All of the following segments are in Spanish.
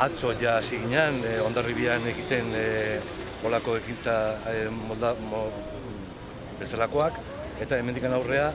atzo ja hasi ginen, e, ondarribian egiten e, olako ekintza e, molda, mo, bezalakoak, eta hemendikan aurrea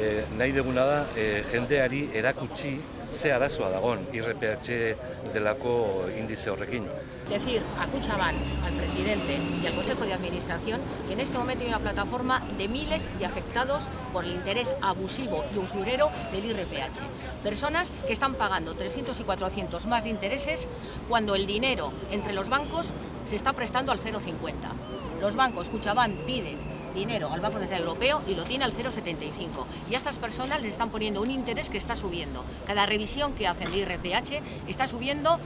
e, nahi deguna da e, jendeari erakutsi ze arazoa dagon IRPH delako indize horrekin. Decir a Cuchaban, al presidente y al Consejo de Administración que en este momento hay una plataforma de miles de afectados por el interés abusivo y usurero del IRPH. Personas que están pagando 300 y 400 más de intereses cuando el dinero entre los bancos se está prestando al 0,50. Los bancos, Cuchaban piden dinero al Banco Central Europeo y lo tiene al 0,75. Y a estas personas les están poniendo un interés que está subiendo. Cada revisión que hacen de IRPH está subiendo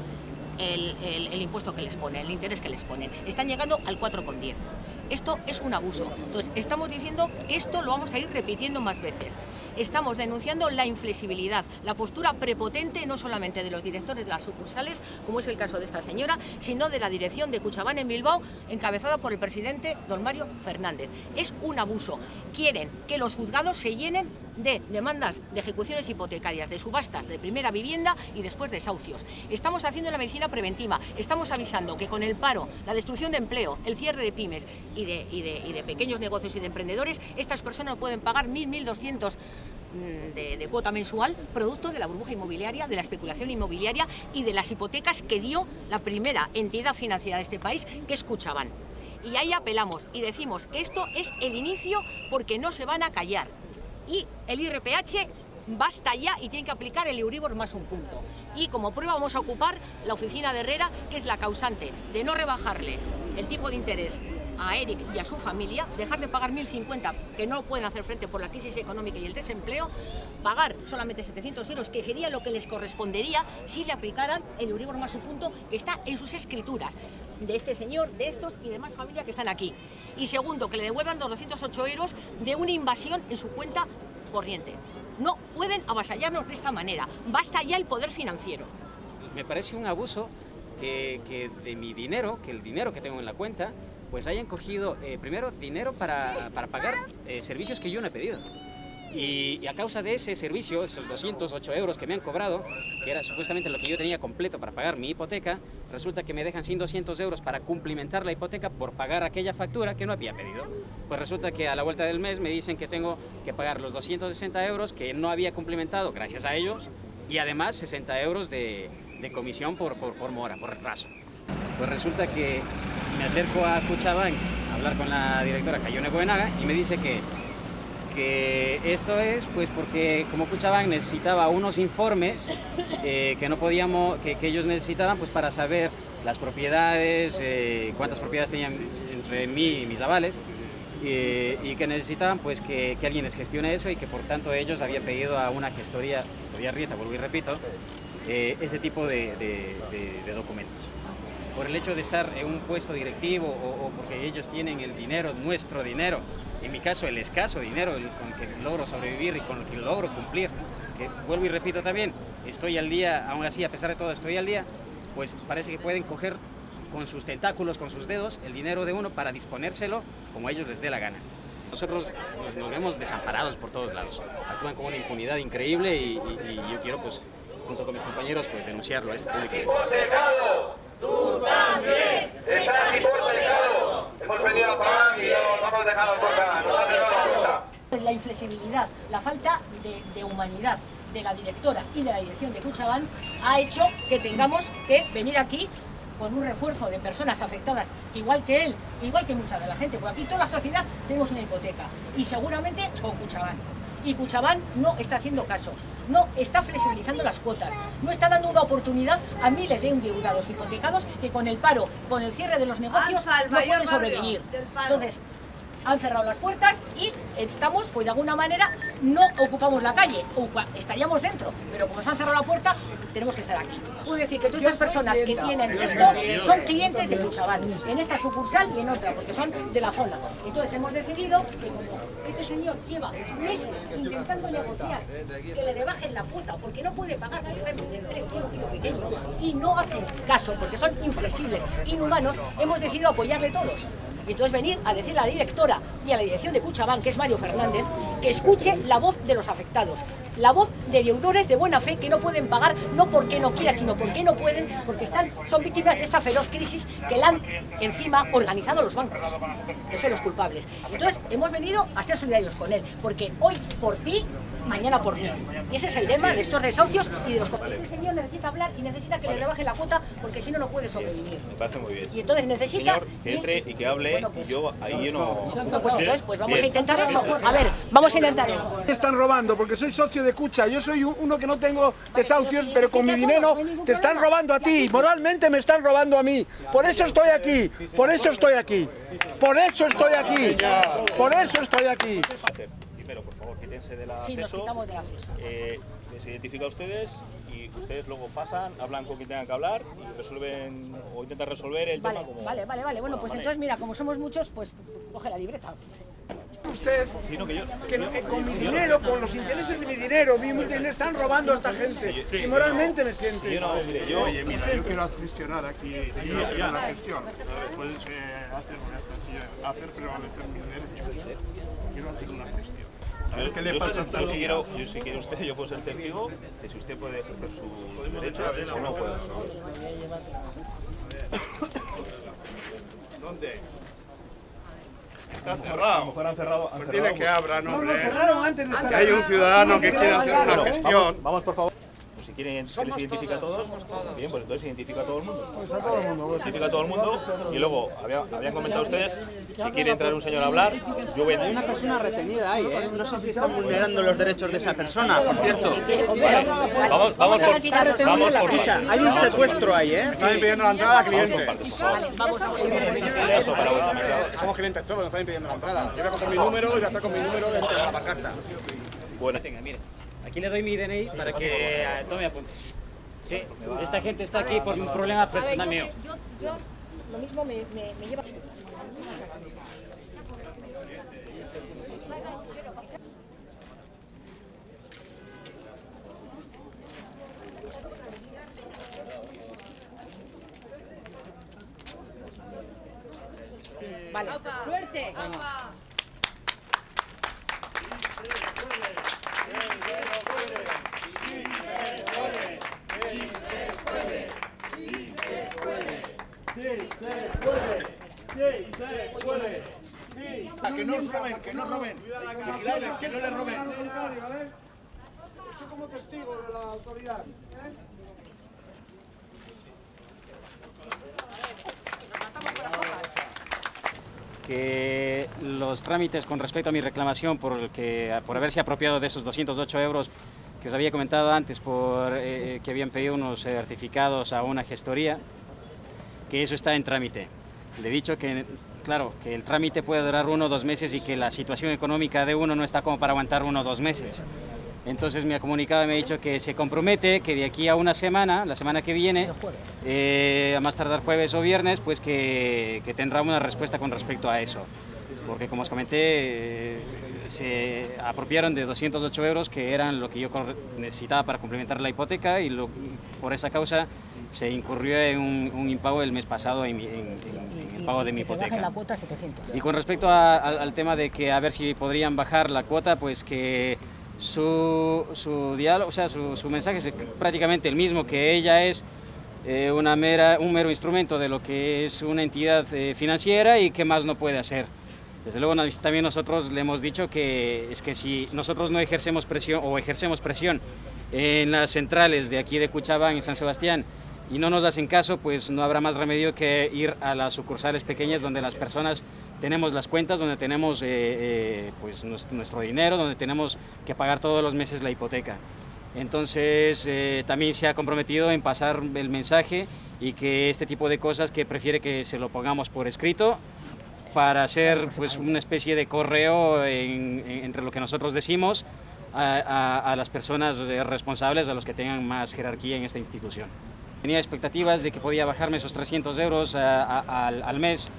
el, el, impuesto que les ponen, el interés que les ponen. Están llegando al 4,10. Esto es un abuso. Entonces, estamos diciendo que esto lo vamos a ir repitiendo más veces. Estamos denunciando la inflexibilidad, la postura prepotente no solamente de los directores de las sucursales, como es el caso de esta señora, sino de la dirección de Cuchabán en Bilbao, encabezada por el presidente don Mario Fernández. Es un abuso. Quieren que los juzgados se llenen de demandas de ejecuciones hipotecarias, de subastas de primera vivienda y después desahucios. Estamos haciendo la medicina preventiva, estamos avisando que con el paro, la destrucción de empleo, el cierre de pymes y de, y de, y de pequeños negocios y de emprendedores, estas personas pueden pagar 1.000, 1.200 mm, de, de, cuota mensual, producto de la burbuja inmobiliaria, de la especulación inmobiliaria y de las hipotecas que dio la primera entidad financiera de este país, que escuchaban. Y ahí apelamos y decimos que esto es el inicio porque no se van a callar y el IRPH basta ya y tiene que aplicar el Euribor más un punto. Y como prueba vamos a ocupar la oficina de Herrera, que es la causante de no rebajarle el tipo de interés a Eric y a su familia, dejar de pagar 1.050, que no pueden hacer frente por la crisis económica y el desempleo, pagar solamente 700 euros, que sería lo que les correspondería si le aplicaran el Euribor más un punto que está en sus escrituras, de este señor, de estos y demás familias que están aquí. Y segundo, que le devuelvan 208 euros de una invasión en su cuenta corriente. No pueden avasallarnos de esta manera. Basta ya el poder financiero. Me parece un abuso que de mi dinero, que el dinero que tengo en la cuenta, pues hayan cogido eh, primero dinero para, para pagar eh, servicios que yo no he pedido. Y, y, a causa de ese servicio, esos 208 euros que me han cobrado, que era supuestamente lo que yo tenía completo para pagar mi hipoteca, resulta que me dejan sin 200 euros para cumplimentar la hipoteca por pagar aquella factura que no había pedido. Pues resulta que a la vuelta del mes me dicen que tengo que pagar los 260 euros que no había cumplimentado gracias a ellos y además 60 euros de, de comisión por, por, por mora, por retraso. Pues resulta que me acerco a Cuchabán a hablar con la directora Cayone Coenaga y me dice que, que esto es pues porque como Cuchabán necesitaba unos informes eh, que no podíamos, que, ellos necesitaban pues para saber las propiedades, eh, cuántas propiedades tenían entre mí y mis avales y, y que necesitaban pues que, que, alguien les gestione eso y que por tanto ellos habían pedido a una gestoría, gestoría Rieta, vuelvo y repito, eh, ese tipo de documentos por el hecho de estar en un puesto directivo o, o, porque ellos tienen el dinero, nuestro dinero, en mi caso el escaso dinero el, con que logro sobrevivir y con lo que logro cumplir, que vuelvo y repito también, estoy al día, aún así a pesar de todo estoy al día, pues parece que pueden coger con sus tentáculos, con sus dedos, el dinero de uno para disponérselo como ellos les dé la gana. Nosotros nos, vemos desamparados por todos lados, actúan con una impunidad increíble y, y, y yo quiero pues junto con mis compañeros pues denunciarlo a este. ¡Tú también! ¡Estás hipotecado! Hemos venido a pagar y no hemos dejado cosas, nos han dejado la inflexibilidad, la falta de, de humanidad de la directora y de la dirección de Cuchabán ha hecho que tengamos que venir aquí con un refuerzo de personas afectadas, igual que él, igual que mucha de la gente, porque aquí toda la sociedad tenemos una hipoteca y seguramente con Cuchabán y Cuchabán no está haciendo caso, no está flexibilizando las cuotas, no está dando una oportunidad a miles de endeudados hipotecados que con el paro, con el cierre de los negocios no pueden sobrevivir. Entonces, han cerrado las puertas y estamos, pues de alguna manera, no ocupamos la calle, estaríamos dentro, pero como se han cerrado la puerta, tenemos que estar aquí. Puedo decir que todas las personas que tienen esto son clientes de Cuchabán, en esta sucursal y en otra, porque son de la zona. Entonces hemos decidido que como este señor lleva meses intentando negociar que le rebajen la cuota porque no puede pagar, porque está en empleo, tiene un hijo pequeño, y no hacen caso porque son inflexibles, inhumanos, hemos decidido apoyarle todos. Y entonces venir a decir a la directora y a la dirección de Cuchabán, que es Mario Fernández, que escuche la voz de los afectados, la voz de deudores de buena fe que no pueden pagar, no porque no quieran, sino porque no pueden, porque están, son víctimas de esta feroz crisis que la han encima organizado los bancos, que son los culpables. Entonces hemos venido a ser solidarios con él, porque hoy por ti mañana por mí. Y ese es el lema de estos desahucios y de los... Este señor necesita hablar y necesita que le rebaje la cuota porque si no, no puede sobrevivir. Me parece muy bien. Y entonces necesita... Señor, que entre y que hable, Bueno, pues- yo ahí yo no... No, pues entonces, pues vamos Bien. a intentar eso. A ver, vamos a intentar eso. Te están robando porque soy socio de Cucha. Yo soy un- uno que no tengo desahucios, si pero con mi dinero no te están robando a ti. Moralmente me están robando a mí. Por eso estoy aquí. Por eso estoy aquí. Por eso estoy aquí. Por eso estoy aquí. Primero, por favor, quítense del acceso. Sí, nos quitamos del acceso. eh, les identifica a ustedes y ustedes luego pasan, hablan con quien tengan que hablar y resuelven o intentan resolver el Vale, tema como... vale, vale, vale. Bueno, pues entonces mira, como somos muchos, pues coge la libreta. Usted Sí, no, que yo... que no- eh, con mi dinero, con los intereses de mi dinero, mi dinero, están robando a esta gente. Y moralmente me siento. Yo no, mire, yo... Oye, mira, yo quiero gestionar aquí, una gestión. Puedes eh, hacer, hacer prevalecer mis derechos. Quiero hacer una gestión. A ver Yo, qué le yo pasa yo si quiero, yo si quiere usted, yo puedo ser testigo de si usted puede ejercer sus derechos o no puede. ¿Dónde? Está A lo cerrado. mejor han cerrado... han Pues cerrado, dile que abra, no, No, no, hombre. cerraron antes de Que hay un ciudadano que quiere hacer una vamos, gestión. vamos, por favor. Si quieren, si les identifica a todos, bien, pues entonces identifica a todo el mundo. Pues a todo el mundo. pues. Identifica a todo el mundo y luego había- habían comentado ustedes que quiere entrar un señor a hablar. Yo voy a Hay una persona retenida ahí, ¿eh? No sé si están vulnerando los derechos de esa persona, por cierto. Vamos, vamos por, vamos por Escucha, hay un secuestro ahí, ¿eh? Están impidiendo la entrada a clientes. Vale. Somos clientes todos, nos están impidiendo la entrada. Yo voy a coger mi número y voy a estar con mi número dentro de la pancarta. Bueno, Tenga, mire, aquí le doy mi DNI para que eh, tome apuntes. Sí, esta gente está aquí por un problema personal mío. yo, yo lo mismo me, me, me lleva... Vale. Suerte. Que no roben, que no roben. Vigilarles, que no les roben. Estoy como testigo de la autoridad. ¿eh? que los trámites con respecto a mi reclamación por, el que, por haberse apropiado de esos 208 euros que os había comentado antes, por eh, que habían pedido unos certificados a una gestoría, que eso está en trámite. Le he dicho que, claro, que el trámite puede durar uno o dos meses y que la situación económica de uno no está como para aguantar uno o dos meses. Entonces me ha comunicado y me ha dicho que se compromete que de aquí a una semana, la semana que viene, eh, a más tardar jueves o viernes, pues que, que tendrá una respuesta con respecto a eso. Porque como os comenté, eh, se apropiaron de 208 euros que eran lo que yo necesitaba para complementar la hipoteca y, lo- y por esa causa se incurrió en un, un impago el mes pasado en, en- en- en el pago de mi hipoteca. la cuota a 700. Y con respecto a- al, al tema de que a ver si podrían bajar la cuota, pues que su, su diálogo, o sea, su, su mensaje es prácticamente el mismo, que ella es eh, una mera, un mero instrumento de lo que es una entidad eh, financiera y que más no puede hacer. Desde luego también nosotros le hemos dicho que es que si nosotros no ejercemos presión o ejercemos presión en las centrales de aquí de Cuchabán y San Sebastián y no nos hacen caso, pues no habrá más remedio que ir a las sucursales pequeñas donde las personas tenemos las cuentas, donde tenemos eh, eh, pues nues- nuestro dinero, donde tenemos que pagar todos los meses la hipoteca. Entonces eh, también se ha comprometido en pasar el mensaje y que este tipo de cosas que prefiere que se lo pongamos por escrito para hacer pues una especie de correo en- en- entre lo que nosotros decimos a, a- a las personas eh, responsables, a los que tengan más jerarquía en esta institución. Tenía expectativas de que podía bajarme esos 300 euros a- al, al mes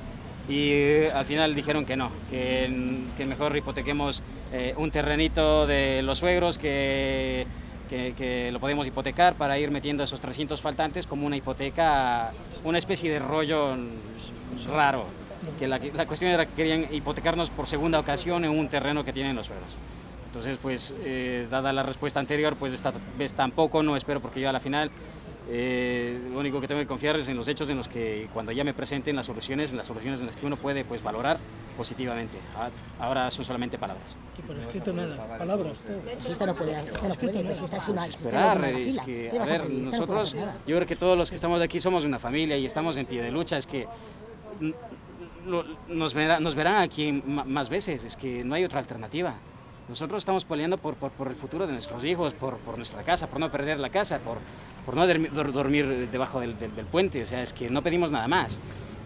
y eh, al final dijeron que no, que, que mejor hipotequemos eh, un terrenito de los suegros que, que, que lo podemos hipotecar para ir metiendo esos 300 faltantes como una hipoteca, una especie de rollo raro. Que la, la cuestión era que querían hipotecarnos por segunda ocasión en un terreno que tienen los suegros. Entonces, pues, eh, dada la respuesta anterior, pues esta vez tampoco, no espero porque yo a la final eh, lo único que tengo que confiar es en los hechos en los que cuando ya me presenten las soluciones, en las soluciones en las que uno puede pues, valorar positivamente. Ah, Ahora son solamente palabras. Y por escrito nada, palabras. Si esta no puede, esta no puede, si esta es una... Esperar, es que, ¿Qué a ver, nosotros, yo creo que todos los que estamos aquí somos una familia y estamos en pie de lucha, es que lo- nos, verá- nos verán aquí más veces, es que no hay otra alternativa. Nosotros estamos peleando por, por, por el futuro de nuestros hijos, por, por nuestra casa, por no perder la casa, por, por no dormir, dor- dormir debajo del, del- del puente. O sea, es que no pedimos nada más.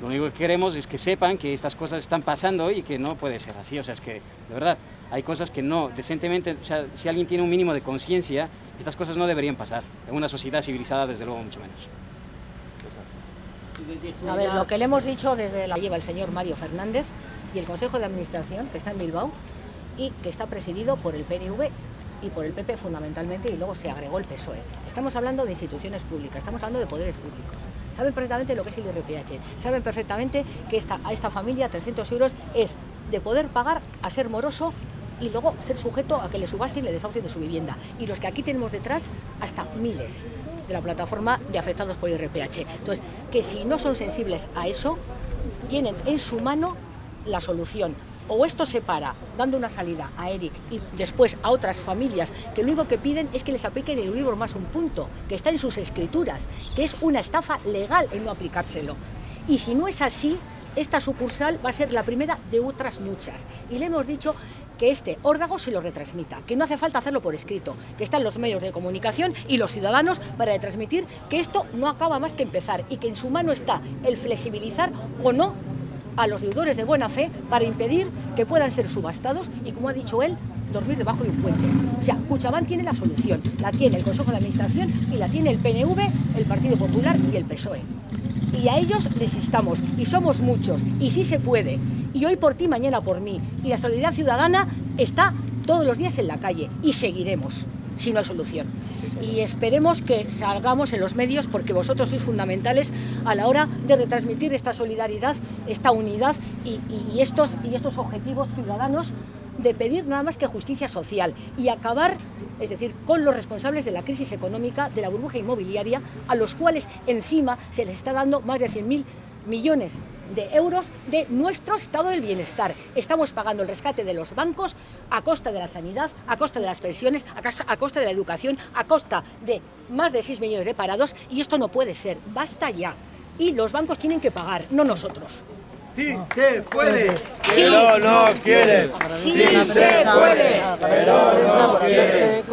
Lo único que queremos es que sepan que estas cosas están pasando y que no puede ser así. O sea, es que, de verdad, hay cosas que no, decentemente, o sea, si alguien tiene un mínimo de conciencia, estas cosas no deberían pasar. En una sociedad civilizada, desde luego, mucho menos. A ver, lo que le hemos dicho desde la lleva el señor Mario Fernández y el Consejo de Administración, que está en Bilbao y que está presidido por el PNV y por el PP fundamentalmente y luego se agregó el PSOE. Estamos hablando de instituciones públicas, estamos hablando de poderes públicos. Saben perfectamente lo que es el IRPH, saben perfectamente que a esta familia 300 euros es de poder pagar a ser moroso y luego ser sujeto a que le subasten y le desahucien de su vivienda. Y los que aquí tenemos detrás, hasta miles de la plataforma de afectados por IRPH. Entonces, que si no son sensibles a eso, tienen en su mano la solución. O esto se para dando una salida a Eric y después a otras familias que lo único que piden es que les apliquen el Euribor más un punto, que está en sus escrituras, que es una estafa legal el no aplicárselo. Y si no es así, esta sucursal va a ser la primera de otras muchas. Y le hemos dicho que este órdago se lo retransmita, que no hace falta hacerlo por escrito, que están los medios de comunicación y los ciudadanos para retransmitir que esto no acaba más que empezar y que en su mano está el flexibilizar o no a los deudores de buena fe para impedir que puedan ser subastados y, como ha dicho él, dormir debajo de un puente. O sea, Cuchabán tiene la solución, la tiene el Consejo de Administración y la tiene el PNV, el Partido Popular y el PSOE. Y a ellos les instamos, y somos muchos, y sí se puede. Y hoy por ti, mañana por mí. Y la solidaridad ciudadana está todos los días en la calle, y seguiremos, si no hay solución. Y esperemos que salgamos en los medios, porque vosotros sois fundamentales a la hora de retransmitir esta solidaridad, esta unidad y, y estos, y estos objetivos ciudadanos de pedir nada más que justicia social y acabar, es decir, con los responsables de la crisis económica, de la burbuja inmobiliaria, a los cuales encima se les está dando más de 100.000 millones de euros de nuestro estado del bienestar. Estamos pagando el rescate de los bancos a costa de la sanidad, a costa de las pensiones, a costa, a costa de la educación, a costa de más de 6 millones de parados y esto no puede ser. Basta ya. Y los bancos tienen que pagar, no nosotros. Sí se puede. Sí. Pero no quieren. Sí se puede. Pero no quieren.